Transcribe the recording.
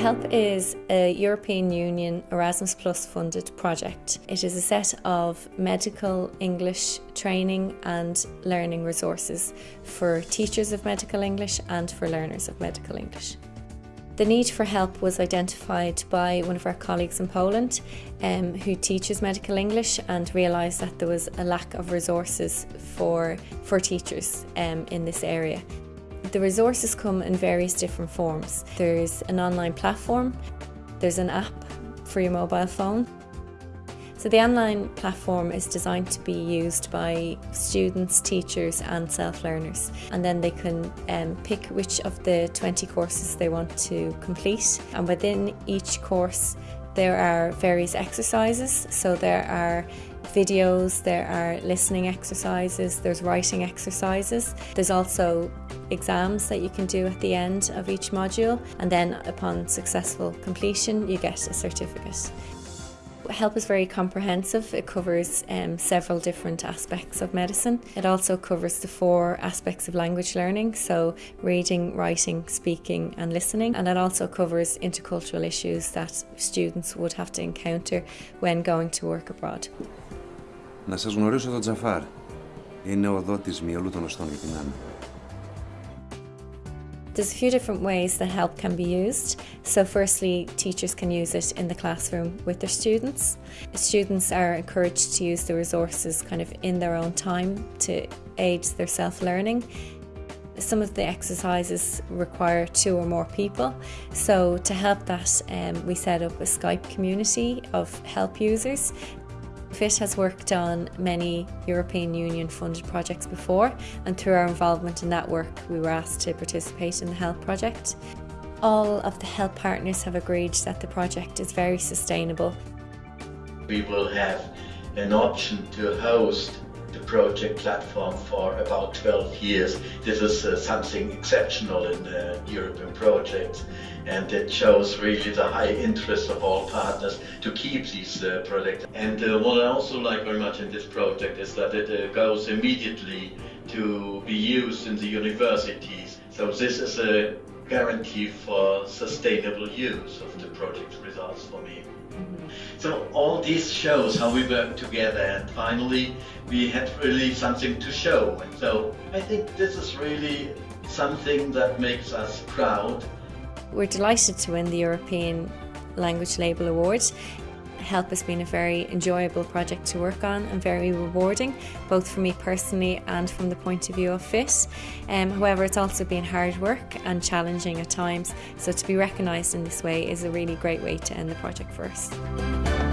HELP is a European Union Erasmus Plus funded project. It is a set of medical English training and learning resources for teachers of medical English and for learners of medical English. The need for help was identified by one of our colleagues in Poland um, who teaches medical English and realised that there was a lack of resources for, for teachers um, in this area. The resources come in various different forms. There's an online platform, there's an app for your mobile phone. So the online platform is designed to be used by students, teachers and self-learners and then they can um, pick which of the 20 courses they want to complete and within each course there are various exercises so there are videos, there are listening exercises, there's writing exercises. There's also exams that you can do at the end of each module and then upon successful completion you get a certificate. Help is very comprehensive. It covers um, several different aspects of medicine. It also covers the four aspects of language learning, so reading, writing, speaking and listening. And it also covers intercultural issues that students would have to encounter when going to work abroad. Να σας γνωρίσω τον Τζαφάρ. Είναι ο δότης μυαλού των οστών για την Άννα. There's a few different ways that help can be used. So firstly, teachers can use it in the classroom with their students. Students are encouraged to use the resources kind of in their own time to aid their self-learning. Some of the exercises require two or more people. So to help that, um, we set up a Skype community of help users FIT has worked on many European Union funded projects before and through our involvement in that work we were asked to participate in the HELP project. All of the HELP partners have agreed that the project is very sustainable. We will have an option to host the project platform for about 12 years. This is uh, something exceptional in uh, European projects and it shows really the high interest of all partners to keep these uh, projects. And uh, what I also like very much in this project is that it uh, goes immediately to be used in the universities. So this is a guarantee for sustainable use of the project results for me. Mm-hmm. So all this shows how we work together and finally we had really something to show. And so I think this is really something that makes us proud. We're delighted to win the European Language Label Award. Help has been a very enjoyable project to work on and very rewarding, both for me personally and from the point of view of FIT. Um, however, it's also been hard work and challenging at times, so to be recognised in this way is a really great way to end the project for us.